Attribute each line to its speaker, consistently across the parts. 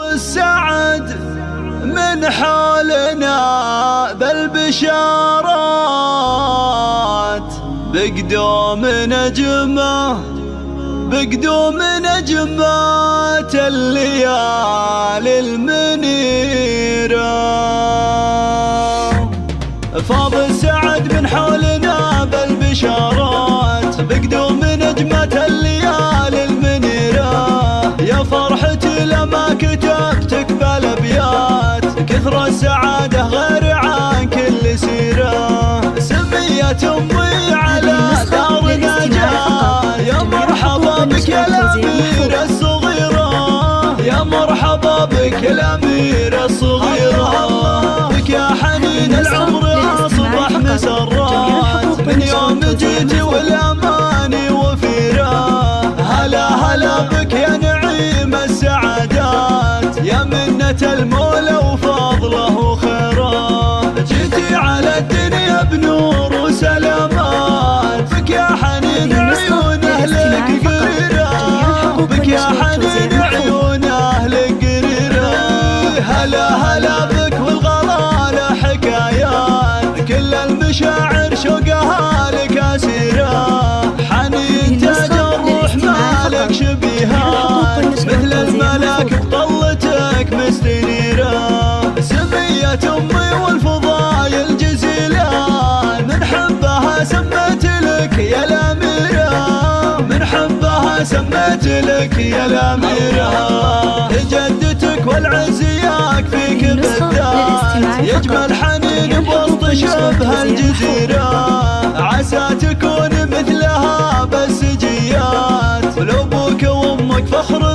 Speaker 1: السعد من حولنا بالبشارات. بقدوم نجمه بقدوم نجمات الليالي المنيرة. فاض السعد من حولنا بالبشارات. بقدوم السعادة غير عن كل سيرة. سميت أمي على دار نجاة. يا مرحبا بك يا الاميرة الصغيرة. يا مرحبا بك يا الاميرة الصغيرة. بك يا حنين العمر أصبح مسرات من يوم جيتي والاماني وفيرة. هلا هلا بك يا نعيم السعادات يا منة المولى وفضله وخيره جيتي على الدنيا بنور وسلامات. بك يا حنين عيون أهلك قريرة. بك يا حنين عيون أهلك قريرة. هلا هلا بك والغلا حكايات. كل المشاعر شوقها لك أسيرة. حنين تاج الروح مالك شبيهات سمية امي والفضايل جزيلان من حبها سميت لك يا الأميرة. من حبها سميت لك يا الأميرة. جدتك والعز يكفيك بالذات يجمل حنين بوسط شبه الجزيرة. عسى تكون مثلها بس جيات. ولو أبوك وأمك فخر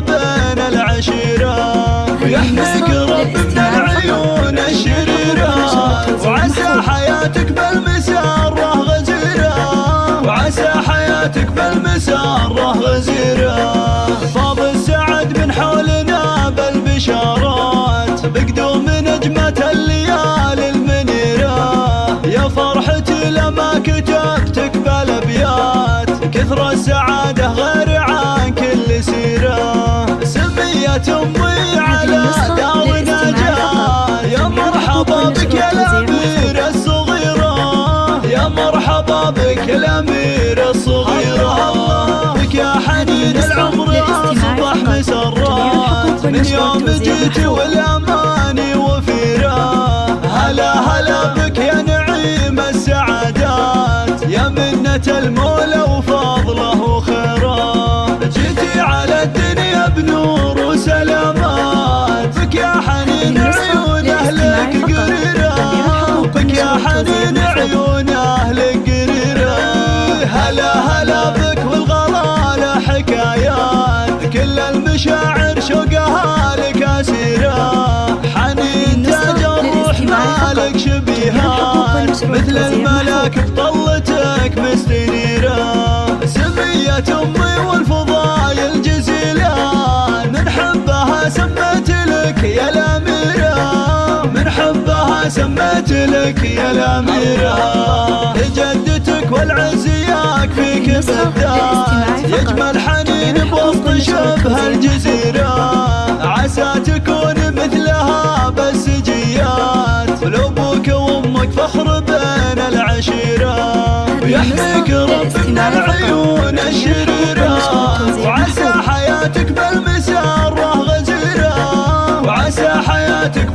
Speaker 1: حياتك بالمسارة غزيرة. وعسى حياتك بالمسارة غزيرة. فاض السعد من حولنا بالبشارات بقدوم نجمة الليالي المنيرة. يا فرحتي لما كتبتك بالأبيات كثر السعادة غير عن كل سيرة. سمية أمي مرحبا بك يا الاميرة الصغيرة بك يا حنين العمر أصبح مسرات. من يوم جيتي والاماني وفيرة هلا هلا بك يا نعيم السعادات. يا منة المولى مالك شبيهات مثل الملاك بطلتك مستنيرة. سمية أمي والفضايل جزيلان من حبها سميت لك يا الأميرة. من حبها سميت لك يا الأميرة. جدتك والعز يكفيك بالذات يجمل حنين بوسط شبه الجزيرة. العيون الشريرة وعسى حياتك بالمسارة غزيرة. وعسى حياتك